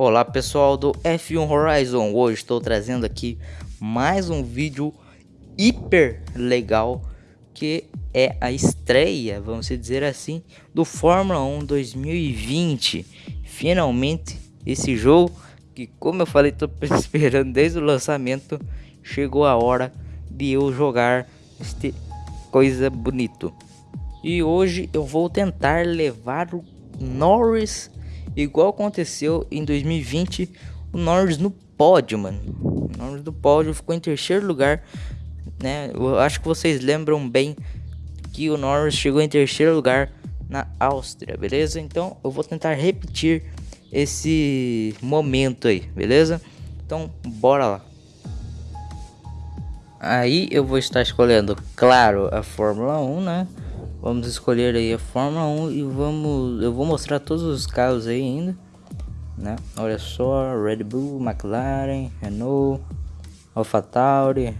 Olá pessoal do F1 Horizon, hoje estou trazendo aqui mais um vídeo hiper legal que é a estreia, vamos dizer assim, do Fórmula 1 2020. Finalmente esse jogo que como eu falei estou esperando desde o lançamento, chegou a hora de eu jogar este coisa bonito. E hoje eu vou tentar levar o Norris Igual aconteceu em 2020, o Norris no pódio, mano. O Norris no pódio ficou em terceiro lugar, né? Eu acho que vocês lembram bem que o Norris chegou em terceiro lugar na Áustria, beleza? Então eu vou tentar repetir esse momento aí, beleza? Então bora lá. Aí eu vou estar escolhendo, claro, a Fórmula 1, né? Vamos escolher aí a Fórmula 1 e vamos... Eu vou mostrar todos os carros aí ainda. Né? Olha só, Red Bull, McLaren, Renault, AlphaTauri.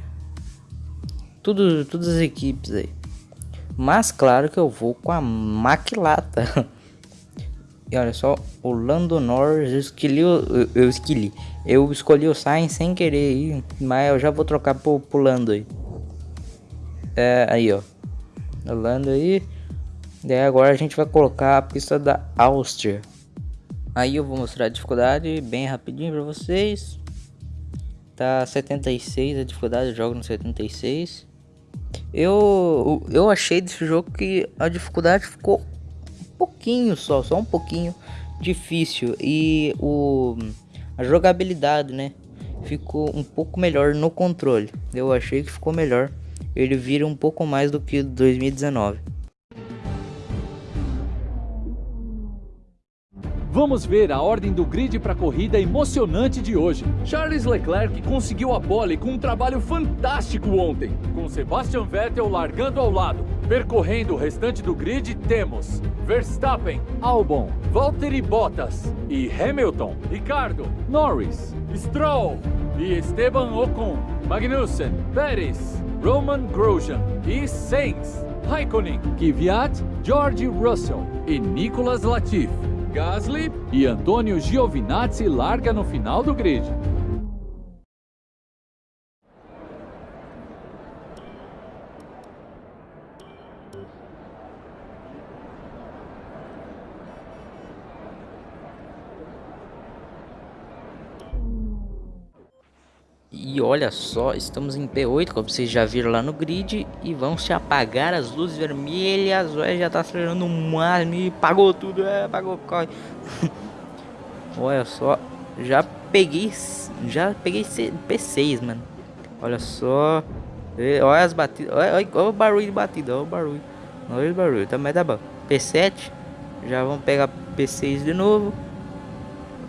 Tudo, todas as equipes aí. Mas claro que eu vou com a Maquilata. e olha só, o Lando Norris, eu escolhi, eu, eu escolhi, eu escolhi o Sainz sem querer aí, mas eu já vou trocar pro, pro Lando aí. É, aí ó, Holanda aí. E agora a gente vai colocar a pista da Áustria. Aí eu vou mostrar a dificuldade bem rapidinho para vocês. Tá 76 a dificuldade, eu jogo no 76. Eu, eu achei desse jogo que a dificuldade ficou um pouquinho só, só um pouquinho difícil. E o, a jogabilidade, né? Ficou um pouco melhor no controle. Eu achei que ficou melhor ele vira um pouco mais do que 2019. Vamos ver a ordem do grid para a corrida emocionante de hoje. Charles Leclerc conseguiu a pole com um trabalho fantástico ontem, com Sebastian Vettel largando ao lado. Percorrendo o restante do grid temos Verstappen, Albon, Valtteri Bottas e Hamilton, Ricardo, Norris, Stroll e Esteban Ocon, Magnussen, Pérez, Roman Grosjean e Sainz, Raikkonen, Kvyat, George Russell e Nicolas Latifi. Gasly e Antônio Giovinazzi larga no final do grid. E olha só, estamos em P8, como vocês já viram lá no grid. E vão se apagar as luzes vermelhas. Olha, já tá acelerando o máximo e pagou tudo. É, pagou, corre. olha só, já peguei, já peguei P6, mano. Olha só. Olha as batidas, olha, olha, olha o barulho de batida, olha o barulho. Olha o barulho, também tá bom. P7, já vamos pegar P6 de novo.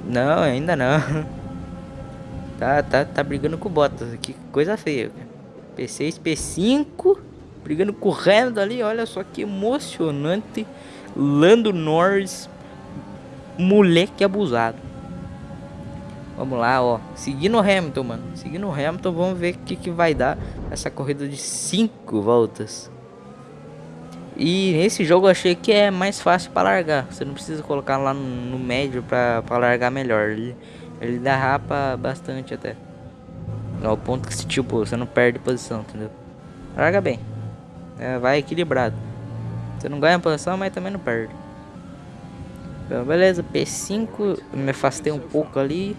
Não, ainda não. Tá, tá, tá brigando com o Bottas aqui. Coisa feia. P6, P5. Brigando com o Hamilton ali. Olha só que emocionante. Lando Norris. Moleque abusado. Vamos lá, ó. Seguindo o Hamilton, mano. Seguindo o Hamilton, vamos ver o que, que vai dar essa corrida de 5 voltas. E nesse jogo eu achei que é mais fácil para largar. Você não precisa colocar lá no, no médio para largar melhor. Ele, ele derrapa bastante até. Ao ponto que, tipo, você não perde posição, entendeu? Larga bem. É, vai equilibrado. Você não ganha posição, mas também não perde. Então, beleza, P5. Me afastei um pouco ali.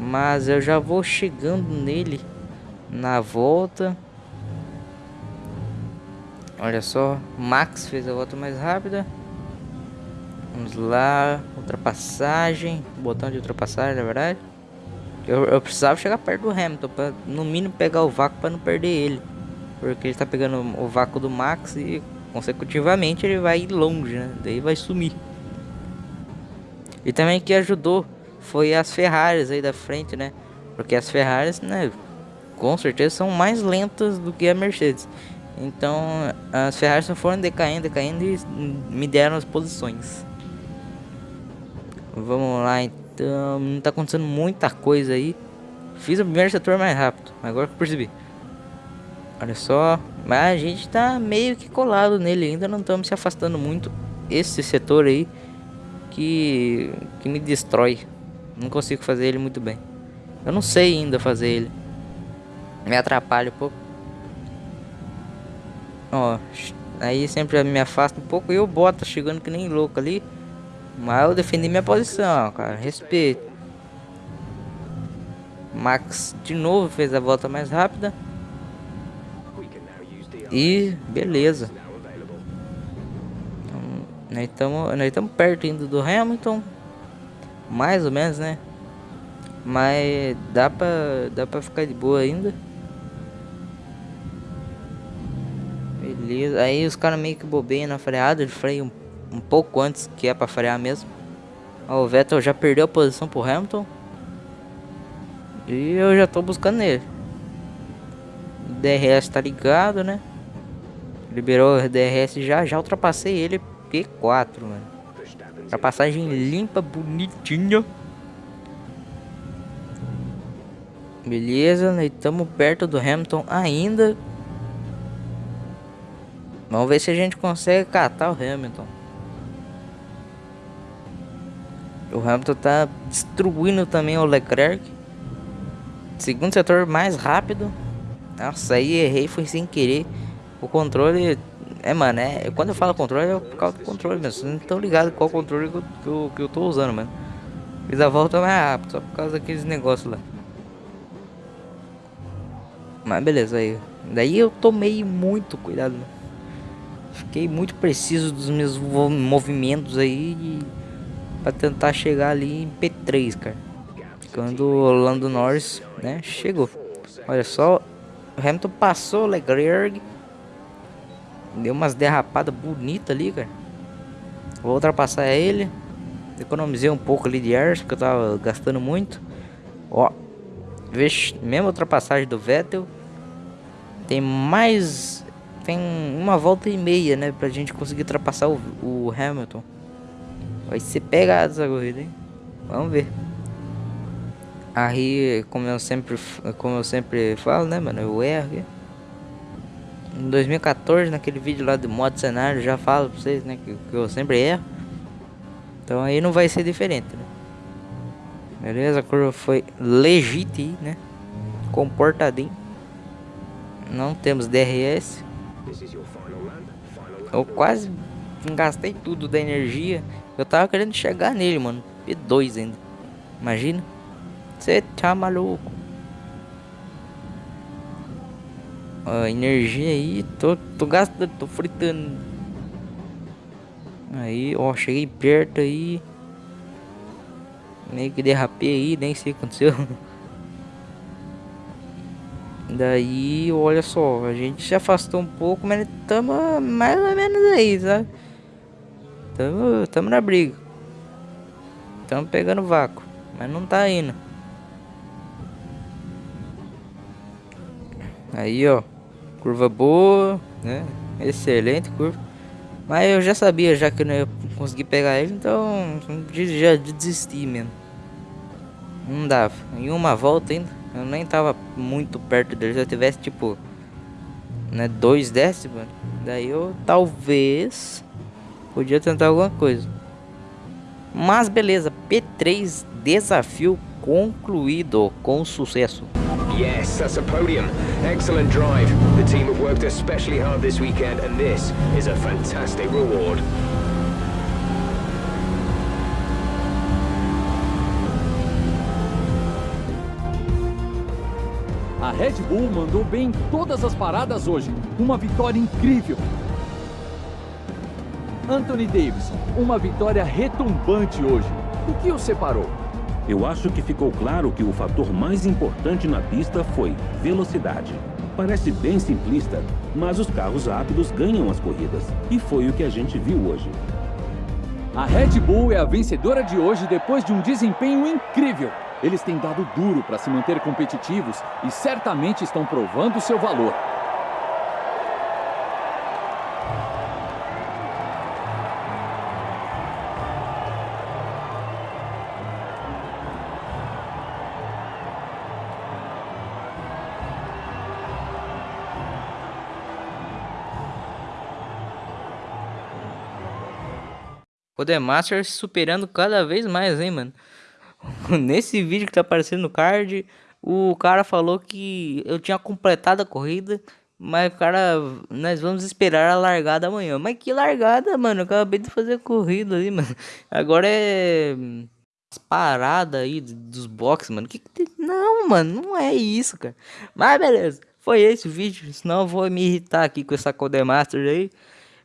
Mas eu já vou chegando nele na volta. Olha só, Max fez a volta mais rápida. Vamos lá, ultrapassagem, botão de ultrapassagem, na verdade. Eu, eu precisava chegar perto do Hamilton, para no mínimo pegar o vácuo para não perder ele. Porque ele está pegando o vácuo do Max e consecutivamente ele vai ir longe, né? Daí vai sumir. E também que ajudou foi as Ferraris aí da frente, né? Porque as Ferraris, né, com certeza são mais lentas do que a Mercedes. Então, as Ferraris foram decaindo, decaindo e me deram as posições. Vamos lá então. Não tá acontecendo muita coisa aí. Fiz o primeiro setor mais rápido. Agora que eu percebi. Olha só. Mas a gente tá meio que colado nele. Ainda não estamos se afastando muito. Esse setor aí. Que, que me destrói. Não consigo fazer ele muito bem. Eu não sei ainda fazer ele. Me atrapalha um pouco. Ó, aí sempre me afasta um pouco e eu boto chegando que nem louco ali. Mas eu defendi minha posição, cara. Respeito. Max de novo fez a volta mais rápida. E beleza. Então, nós estamos perto ainda do Hamilton. Mais ou menos, né? Mas dá pra, dá pra ficar de boa ainda. Beleza. Aí os caras meio que bobeiam na freada. Ele freia um, um pouco antes que é pra frear mesmo. O Vettel já perdeu a posição pro Hamilton. E eu já tô buscando ele. O DRS tá ligado, né? Liberou o DRS já, já ultrapassei ele P4, mano. Ultrapassagem limpa, bonitinha. Beleza, nós estamos perto do Hamilton ainda. Vamos ver se a gente consegue catar o Hamilton. O Hamilton tá destruindo também o Leclerc. Segundo setor mais rápido. Nossa, aí errei, foi sem querer. O controle. É, mano, é, quando eu falo controle é por causa do controle mesmo. Vocês não estão ligados qual controle que eu, que eu, que eu tô usando, mano. Fiz a volta mais rápido, só por causa daqueles negócios lá. Mas beleza, aí. Daí eu tomei muito cuidado, mano. Fiquei muito preciso dos meus movimentos aí para tentar chegar ali em P3, cara. Quando o Lando Norris, né, chegou. Olha só, Hamilton passou o Leclerc. Deu umas derrapadas bonitas ali, cara. Vou ultrapassar ele. Economizei um pouco ali de ar, porque eu tava gastando muito. Ó, Vixe, mesma ultrapassagem do Vettel. Tem mais. Tem uma volta e meia, né? Pra gente conseguir ultrapassar o, o Hamilton. Vai ser pegado essa corrida, hein? Vamos ver. Aí, como eu sempre, como eu sempre falo, né, mano? Eu erro. Em 2014, naquele vídeo lá do modo cenário, já falo pra vocês, né? Que, que eu sempre erro. Então aí não vai ser diferente, né? Beleza, a curva foi legítima, né? Comportadinho. Não temos DRS. Eu quase gastei tudo da energia. Eu tava querendo chegar nele, mano. P2 ainda. Imagina. Você tá maluco. Ó, energia aí. Tô, tô gastando, tô fritando. Aí, ó, cheguei perto aí. Meio que derrapei aí, nem sei o que aconteceu. Daí, olha só, a gente se afastou um pouco, mas estamos mais ou menos aí, sabe? Tamo, tamo na briga. Tamo pegando vácuo, mas não tá indo. Aí, ó, curva boa, né? Excelente curva. Mas eu já sabia já que eu não ia conseguir pegar ele, então já desisti mesmo. Não dava. Em uma volta ainda, eu nem tava muito perto dele. Se eu tivesse tipo, né, dois décimos, daí eu talvez podia tentar alguma coisa. Mas beleza, P3 desafio concluído com sucesso. Yes, that's a podium. Excellent drive. The team have worked especially hard this weekend, and this is a fantastic reward. A Red Bull mandou bem em todas as paradas hoje. Uma vitória incrível. Anthony Davidson, uma vitória retumbante hoje. O que o separou? Eu acho que ficou claro que o fator mais importante na pista foi velocidade. Parece bem simplista, mas os carros rápidos ganham as corridas. E foi o que a gente viu hoje. A Red Bull é a vencedora de hoje depois de um desempenho incrível. Eles têm dado duro para se manter competitivos e certamente estão provando seu valor. Masters superando cada vez mais, hein, mano. Nesse vídeo que tá aparecendo no card, o cara falou que eu tinha completado a corrida, mas cara, nós vamos esperar a largada amanhã. Mas que largada, mano? Eu acabei de fazer a corrida ali, mano. Agora é as paradas aí dos boxes, mano. Que, que? Não, mano, não é isso, cara. Mas beleza, foi esse o vídeo. Senão eu vou me irritar aqui com essa Codemaster aí.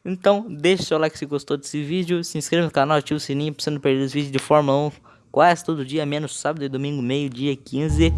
Então, deixa o seu like se gostou desse vídeo. Se inscreva no canal, ative o sininho pra você não perder os vídeos de Fórmula 1 quase todo dia, menos sábado e domingo, meio-dia 15.